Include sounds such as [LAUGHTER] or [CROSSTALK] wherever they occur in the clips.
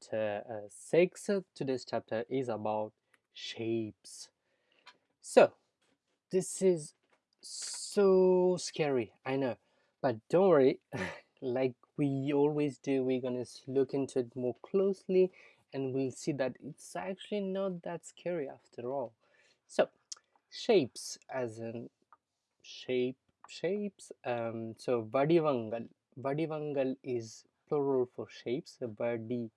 chapter uh, 6. Today's chapter is about shapes. So, this is so scary, I know, but don't worry, [LAUGHS] like we always do, we're gonna look into it more closely and we'll see that it's actually not that scary after all. So, shapes as in shape, shapes. Um, so, vadivangal. Vadivangal is plural for shapes. Vadi,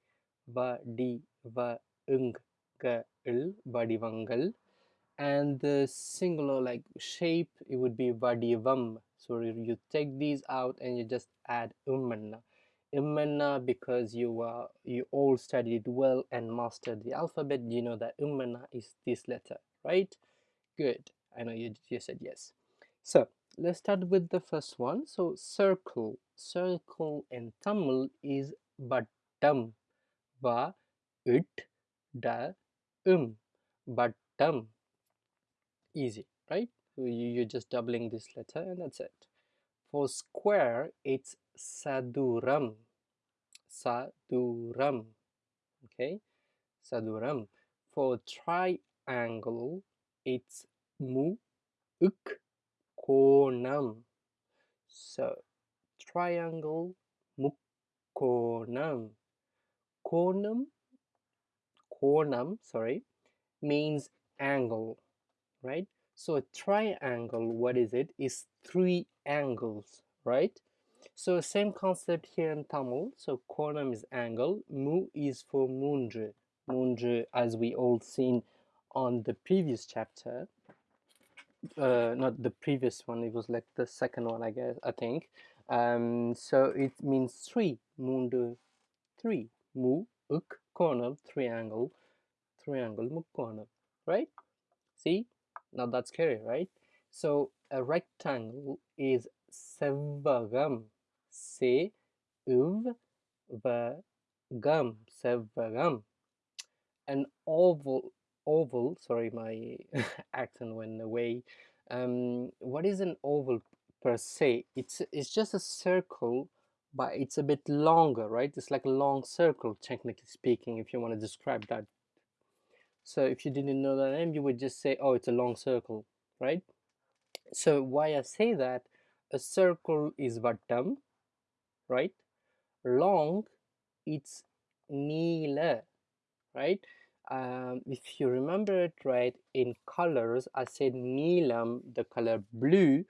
vadi, va, ung, ga, il, vadivangal. And the singular like shape, it would be vadivam. So you take these out and you just add ummanna. Ummanna because you uh, you all studied well and mastered the alphabet. You know that ummanna is this letter, right? Good. I know you, you said yes. So let's start with the first one. So circle. Circle in Tamil is battam. Ba, it, da, um. Battam. Easy, right? You're just doubling this letter and that's it. For square, it's saduram. Saduram. Okay? Saduram. For triangle, it's mu, uk, konam. So, triangle, mu mukkonam. Konam, cornum sorry, means angle, right? So a triangle, what is it? Is three angles, right? So same concept here in Tamil. So cornum is angle, mu is for munju. Munju, as we all seen on the previous chapter. Uh, not the previous one, it was like the second one, I guess, I think. Um, so it means three, mundu, three. Mu, uk, konam, triangle, triangle, mukkonam, right? See? now that's scary, right? So a rectangle is sevagam. Se vagam. Sevagam. An oval oval, sorry my [LAUGHS] accent went away. Um, what is an oval per se? It's it's just a circle but it's a bit longer, right? It's like a long circle, technically speaking, if you want to describe that so if you didn't know the name, you would just say, oh, it's a long circle, right? So why I say that, a circle is vattam, right? Long, it's nila, right? Um, if you remember it right, in colors, I said neelam, the color blue,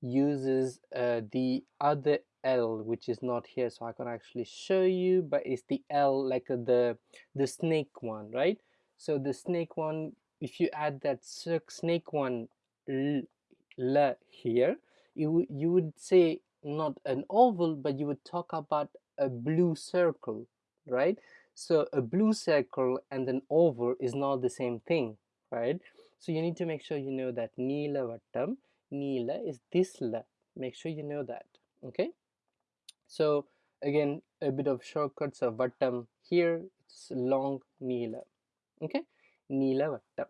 uses uh, the other L, which is not here, so I can actually show you, but it's the L, like uh, the the snake one, right? So the snake one, if you add that snake one l, here, you, you would say not an oval, but you would talk about a blue circle, right? So a blue circle and an oval is not the same thing, right? So you need to make sure you know that Neela Vattam, Neela is this la. Make sure you know that, okay? So again, a bit of shortcuts of Vattam here, it's long Neela okay? Nilavattam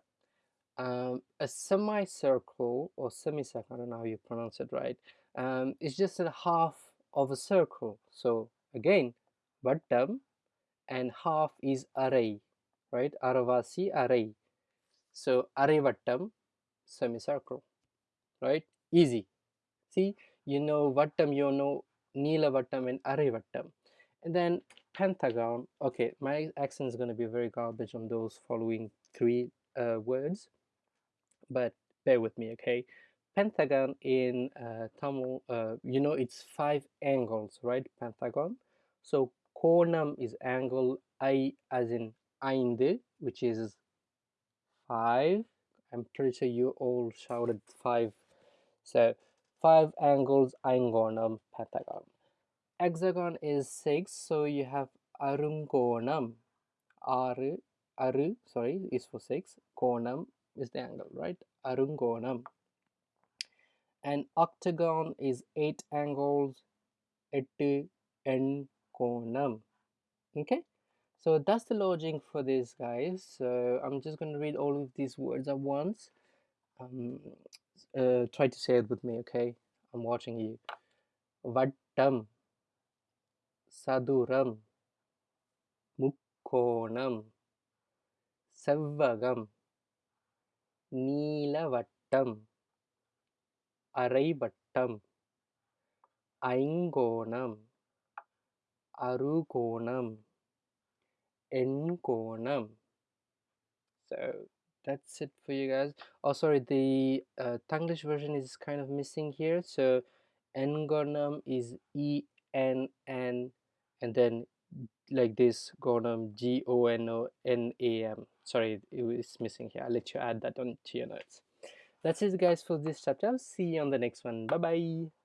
um, a semicircle or semicircle I don't know how you pronounce it right. Um, it's just a half of a circle. So again vattam and half is array right? Aravasi array. So array vattam semicircle right? Easy. See you know vattam you know nila vattam and array vattam and then pentagon. Okay my accent is going to be very garbage on those following three uh, words but bear with me okay? Pentagon in uh, Tamil uh, you know it's five angles right pentagon? So konam is angle I as in ainde which is five. I'm pretty sure you all shouted five so five angles aingonam pentagon. Hexagon is 6 so you have arungonam aru aru sorry is for 6 konam is the angle right? Arungonam and octagon is 8 angles ettu en konam okay? So that's the logic for this guys. So i'm just going to read all of these words at once um, uh, try to say it with me okay i'm watching you vattam saduram Mukkonam, செவ்வகம் நீலவட்டம் அரைவட்டம் ஐங்கோணம் அறுகோணம் எண்கோணம் so that's it for you guys. Oh sorry the uh, Tanglish version is kind of missing here so engonam is e n n and then like this gonam g o n o n a m. Sorry it is missing here. I'll let you add that on to your notes. That's it guys for this chapter. See you on the next one. Bye bye